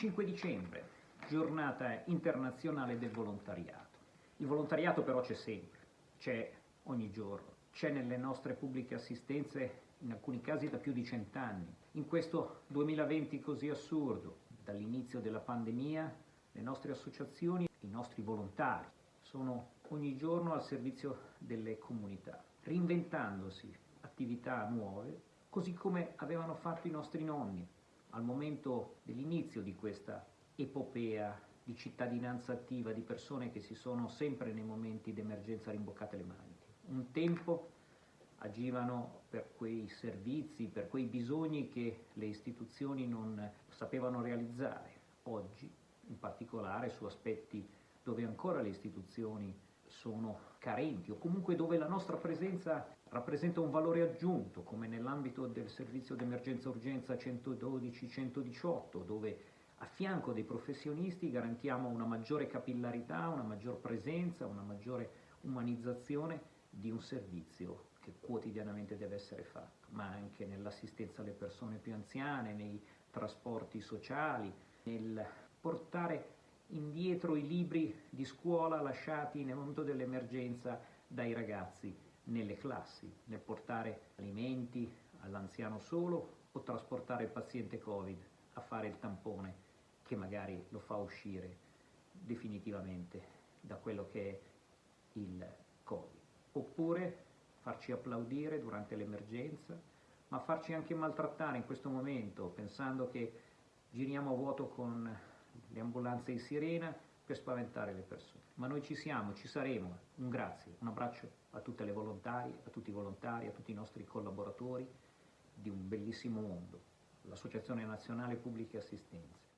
5 dicembre, giornata internazionale del volontariato. Il volontariato però c'è sempre, c'è ogni giorno, c'è nelle nostre pubbliche assistenze in alcuni casi da più di cent'anni. In questo 2020 così assurdo, dall'inizio della pandemia, le nostre associazioni, i nostri volontari sono ogni giorno al servizio delle comunità, reinventandosi attività nuove, così come avevano fatto i nostri nonni al momento dell'inizio di questa epopea di cittadinanza attiva, di persone che si sono sempre nei momenti d'emergenza rimboccate le maniche. Un tempo agivano per quei servizi, per quei bisogni che le istituzioni non sapevano realizzare. Oggi, in particolare su aspetti dove ancora le istituzioni sono carenti o comunque dove la nostra presenza rappresenta un valore aggiunto, come nell'ambito del servizio d'emergenza urgenza 112-118, dove a fianco dei professionisti garantiamo una maggiore capillarità, una maggior presenza, una maggiore umanizzazione di un servizio che quotidianamente deve essere fatto, ma anche nell'assistenza alle persone più anziane, nei trasporti sociali, nel portare indietro i libri di scuola lasciati nel momento dell'emergenza dai ragazzi nelle classi, nel portare alimenti all'anziano solo o trasportare il paziente Covid a fare il tampone che magari lo fa uscire definitivamente da quello che è il Covid. Oppure farci applaudire durante l'emergenza, ma farci anche maltrattare in questo momento, pensando che giriamo a vuoto con le ambulanze in sirena per spaventare le persone. Ma noi ci siamo, ci saremo. Un grazie, un abbraccio a tutte le volontarie, a tutti i volontari, a tutti i nostri collaboratori di un bellissimo mondo, l'Associazione Nazionale Pubbliche Assistenze.